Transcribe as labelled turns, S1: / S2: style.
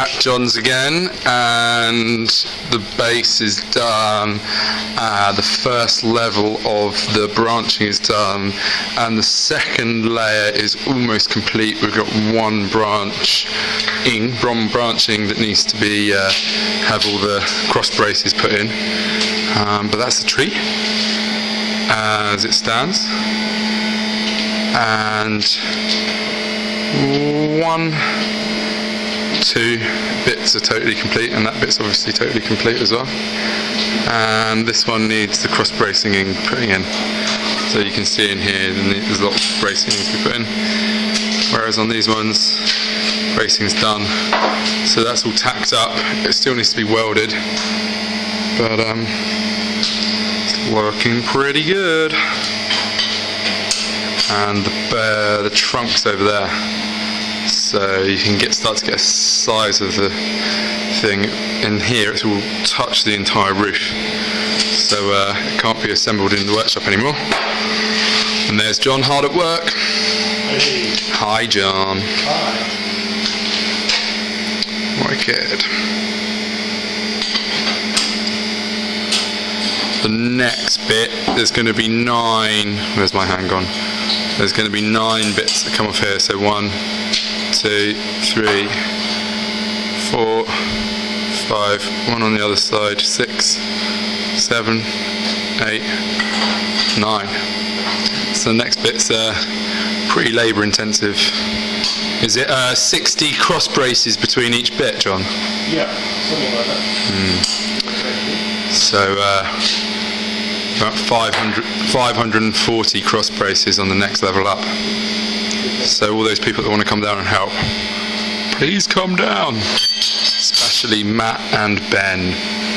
S1: at John's again, and the base is done. Uh, the first level of the branching is done, and the second layer is almost complete. We've got one branch in, one branching that needs to be uh, have all the cross braces put in. Um, but that's the tree as it stands, and one two bits are totally complete and that bit's obviously totally complete as well. And this one needs the cross bracing in putting in. So you can see in here there's lots of bracing to be put in. Whereas on these ones bracing's done. So that's all tacked up. It still needs to be welded. But um, it's working pretty good. And the, uh, the trunk's over there so you can get start to get a size of the thing in here. It will touch the entire roof. So uh, it can't be assembled in the workshop anymore. And there's John hard at work.
S2: Hey.
S1: hi John.
S2: Hi.
S1: wicked. The next bit there's going to be nine where's my hand gone? There's going to be nine bits that come off here. So one two three four five one on the other side six seven eight nine so the next bit's uh, pretty labour intensive is it uh, 60 cross braces between each bit John
S2: Yeah, something like that.
S1: So uh, about 500, 540 cross braces on the next level up. So all those people that want to come down and help, please come down. Especially Matt and Ben.